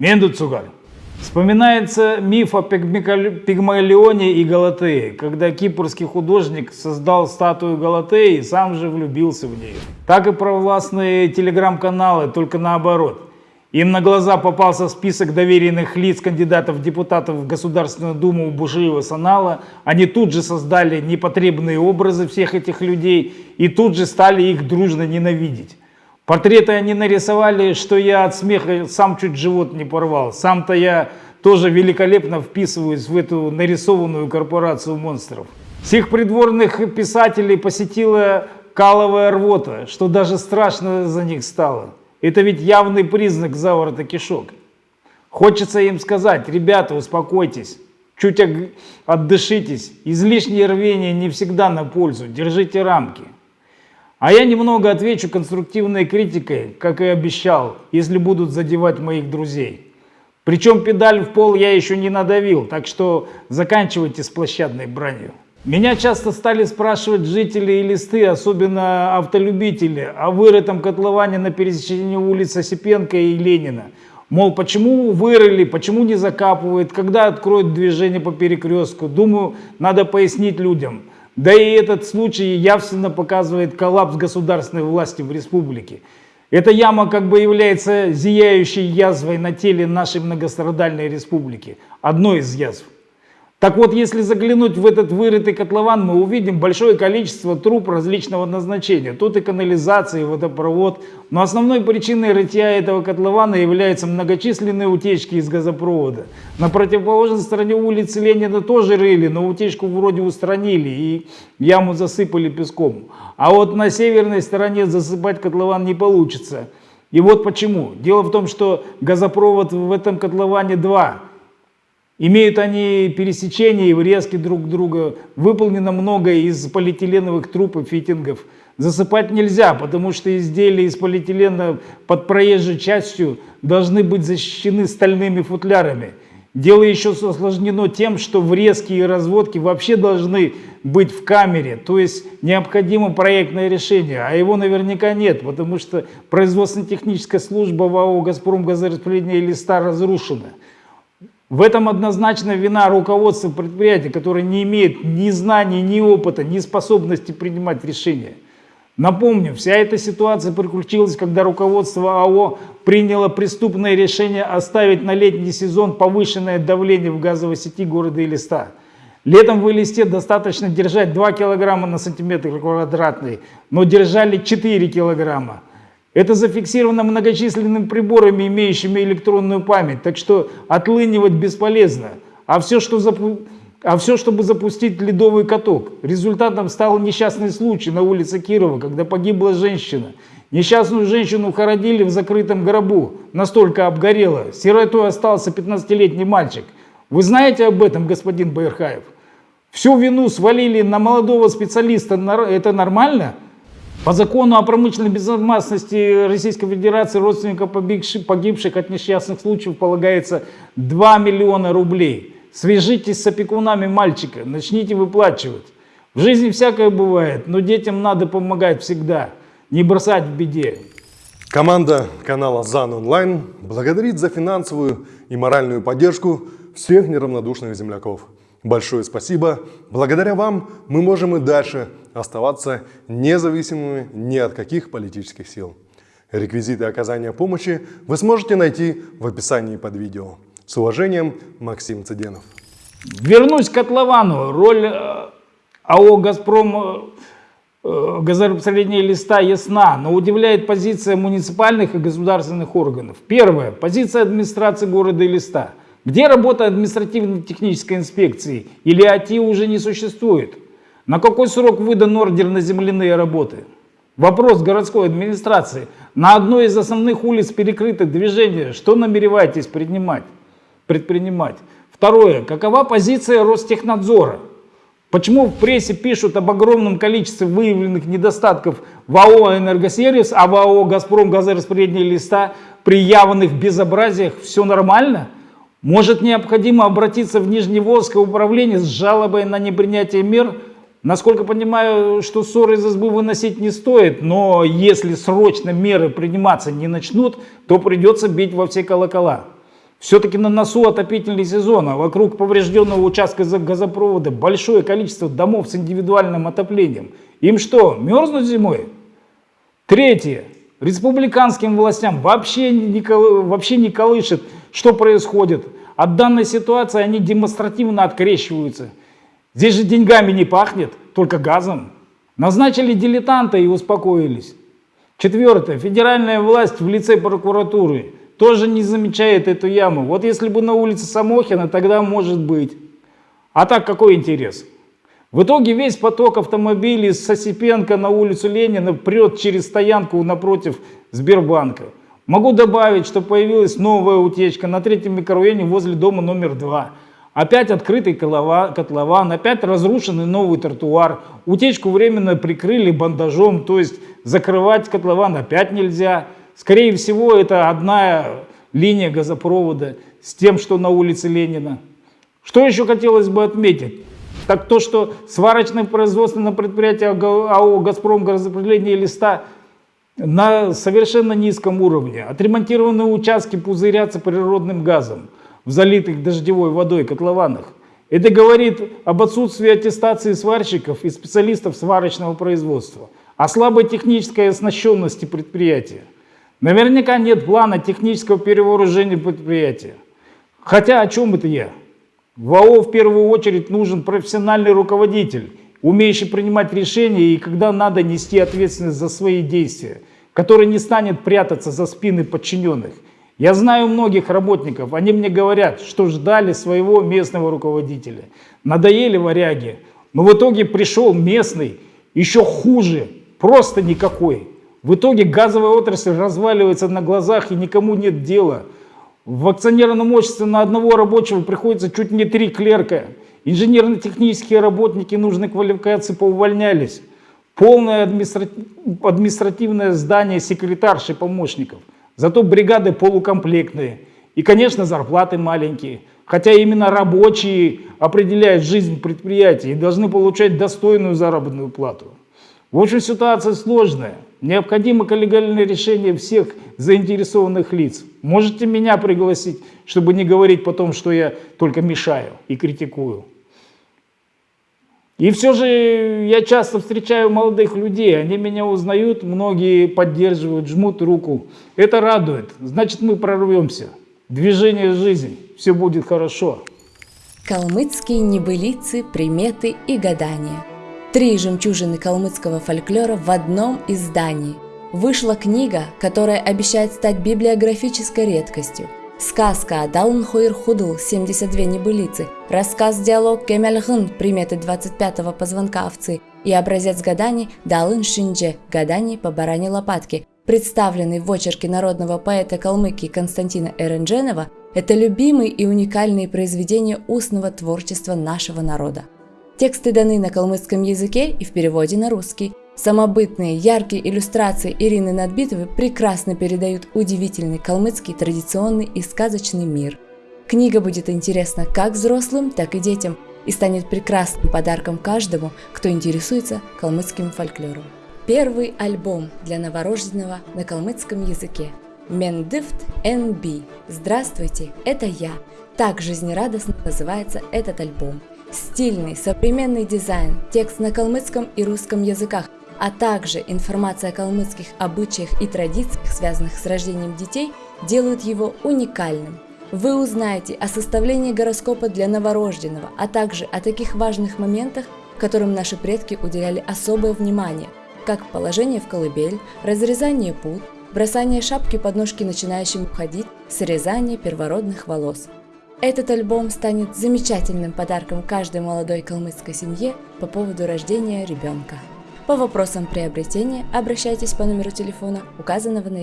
Мендуцугар. Вспоминается миф о Пигмалионе и Галатее, когда кипрский художник создал статую Галатеи и сам же влюбился в нее. Так и провластные телеграм-каналы, только наоборот. Им на глаза попался список доверенных лиц кандидатов в депутатов в Государственную Думу Бушиева Санала. Они тут же создали непотребные образы всех этих людей и тут же стали их дружно ненавидеть. Портреты они нарисовали, что я от смеха сам чуть живот не порвал. Сам-то я тоже великолепно вписываюсь в эту нарисованную корпорацию монстров. Всех придворных писателей посетила каловая рвота, что даже страшно за них стало. Это ведь явный признак заворота кишок. Хочется им сказать, ребята, успокойтесь, чуть отдышитесь, излишнее рвение не всегда на пользу, держите рамки. А я немного отвечу конструктивной критикой, как и обещал, если будут задевать моих друзей. Причем педаль в пол я еще не надавил, так что заканчивайте с площадной бранью. Меня часто стали спрашивать жители и листы, особенно автолюбители, о вырытом котловане на пересечении улиц Осипенко и Ленина. Мол, почему вырыли, почему не закапывают, когда откроют движение по перекрестку. Думаю, надо пояснить людям. Да и этот случай явственно показывает коллапс государственной власти в республике. Эта яма как бы является зияющей язвой на теле нашей многострадальной республики. Одной из язв. Так вот, если заглянуть в этот вырытый котлован, мы увидим большое количество труб различного назначения. Тут и канализация, и водопровод. Но основной причиной рытья этого котлована являются многочисленные утечки из газопровода. На противоположной стороне улицы Ленина тоже рыли, но утечку вроде устранили и яму засыпали песком. А вот на северной стороне засыпать котлован не получится. И вот почему. Дело в том, что газопровод в этом котловане два. Имеют они пересечения и врезки друг к другу. Выполнено много из полиэтиленовых труб и фитингов. Засыпать нельзя, потому что изделия из полиэтилена под проезжей частью должны быть защищены стальными футлярами. Дело еще осложнено тем, что врезки и разводки вообще должны быть в камере, то есть необходимо проектное решение, а его наверняка нет, потому что производственно-техническая служба в АО «Газпром» газораспределение листа разрушена. В этом однозначно вина руководства предприятия, которое не имеет ни знаний, ни опыта, ни способности принимать решения. Напомню, вся эта ситуация приключилась, когда руководство АО приняло преступное решение оставить на летний сезон повышенное давление в газовой сети города Элиста. Летом в Элисте достаточно держать 2 килограмма на сантиметр квадратный, но держали 4 килограмма. Это зафиксировано многочисленными приборами, имеющими электронную память, так что отлынивать бесполезно. А все, что запу... а все, чтобы запустить ледовый каток. Результатом стал несчастный случай на улице Кирова, когда погибла женщина. Несчастную женщину хоронили в закрытом гробу, настолько обгорела. Сиротой остался 15-летний мальчик. Вы знаете об этом, господин Байерхаев? Всю вину свалили на молодого специалиста. Это нормально? По закону о промышленной безопасности Российской Федерации родственникам погибших, от несчастных случаев полагается 2 миллиона рублей. Свяжитесь с опекунами мальчика, начните выплачивать. В жизни всякое бывает, но детям надо помогать всегда, не бросать в беде. Команда канала ЗАН Онлайн благодарит за финансовую и моральную поддержку всех неравнодушных земляков. Большое спасибо. Благодаря вам мы можем и дальше оставаться независимыми ни от каких политических сил. Реквизиты оказания помощи вы сможете найти в описании под видео. С уважением, Максим Цыденов. Вернусь к котловану. Роль э, АО «Газпром» э, газораспределение листа ясна, но удивляет позиция муниципальных и государственных органов. Первое. Позиция администрации города и листа. Где работа административно-технической инспекции? Или АТИ уже не существует? На какой срок выдан ордер на земляные работы? Вопрос городской администрации. На одной из основных улиц перекрыто движение. Что намереваетесь принимать, предпринимать? Второе. Какова позиция Ростехнадзора? Почему в прессе пишут об огромном количестве выявленных недостатков в АО «Энергосервис», а в АО «Газпром» газораспределение листа при явных безобразиях все нормально? Может необходимо обратиться в Нижневолжское управление с жалобой на непринятие мер? Насколько понимаю, что ссоры из избы выносить не стоит, но если срочно меры приниматься не начнут, то придется бить во все колокола. Все-таки на носу отопительный сезон, а вокруг поврежденного участка газопровода большое количество домов с индивидуальным отоплением. Им что, мерзнуть зимой? Третье. Республиканским властям вообще не, вообще не колышет, что происходит. От данной ситуации они демонстративно открещиваются. Здесь же деньгами не пахнет, только газом. Назначили дилетанта и успокоились. Четвертое. Федеральная власть в лице прокуратуры тоже не замечает эту яму. Вот если бы на улице Самохина, тогда может быть. А так какой интерес? В итоге весь поток автомобилей с Осипенко на улицу Ленина прет через стоянку напротив Сбербанка. Могу добавить, что появилась новая утечка на третьем микрорайоне возле дома номер два. Опять открытый котлован, опять разрушенный новый тротуар. Утечку временно прикрыли бандажом, то есть закрывать котлован опять нельзя. Скорее всего, это одна линия газопровода с тем, что на улице Ленина. Что еще хотелось бы отметить? Так то, что сварочное производственное предприятие АО «Газпром» газораспределение листа на совершенно низком уровне. Отремонтированные участки пузырятся природным газом в залитых дождевой водой котлованах. Это говорит об отсутствии аттестации сварщиков и специалистов сварочного производства, о слабой технической оснащенности предприятия. Наверняка нет плана технического перевооружения предприятия. Хотя о чем это я? В АО в первую очередь нужен профессиональный руководитель, умеющий принимать решения и когда надо нести ответственность за свои действия, который не станет прятаться за спины подчиненных. Я знаю многих работников, они мне говорят, что ждали своего местного руководителя. Надоели варяги, но в итоге пришел местный, еще хуже, просто никакой. В итоге газовая отрасль разваливается на глазах и никому нет дела. В акционерном обществе на одного рабочего приходится чуть не три клерка. Инженерно-технические работники нужной квалификации поувольнялись. Полное административное здание секретарши помощников. Зато бригады полукомплектные. И, конечно, зарплаты маленькие. Хотя именно рабочие определяют жизнь предприятия и должны получать достойную заработную плату. В общем, ситуация сложная. Необходимо коллегиальное решение всех заинтересованных лиц. Можете меня пригласить, чтобы не говорить потом, что я только мешаю и критикую. И все же я часто встречаю молодых людей, они меня узнают, многие поддерживают, жмут руку. Это радует, значит мы прорвемся. Движение жизни, все будет хорошо. Калмыцкие небылицы, приметы и гадания – Три жемчужины калмыцкого фольклора в одном издании. Вышла книга, которая обещает стать библиографической редкостью. Сказка Адалн Хуир Худл 72 небылицы, рассказ-диалог Кемельгын приметы 25-го позвонка овцы и образец гаданий Далын Шиндже гаданий по баране лопатки, представленный в очерке народного поэта Калмыкии Константина Эрендженова, это любимые и уникальные произведения устного творчества нашего народа. Тексты даны на калмыцком языке и в переводе на русский. Самобытные, яркие иллюстрации Ирины Надбитовой прекрасно передают удивительный калмыцкий традиционный и сказочный мир. Книга будет интересна как взрослым, так и детям и станет прекрасным подарком каждому, кто интересуется калмыцким фольклором. Первый альбом для новорожденного на калмыцком языке. Мендифт НБ. Здравствуйте, это я. Так жизнерадостно называется этот альбом. Стильный, современный дизайн, текст на калмыцком и русском языках, а также информация о калмыцких обычаях и традициях, связанных с рождением детей, делают его уникальным. Вы узнаете о составлении гороскопа для новорожденного, а также о таких важных моментах, которым наши предки уделяли особое внимание, как положение в колыбель, разрезание пут, бросание шапки под ножки начинающим ходить, срезание первородных волос – этот альбом станет замечательным подарком каждой молодой калмыцкой семье по поводу рождения ребенка. По вопросам приобретения обращайтесь по номеру телефона, указанного на экране.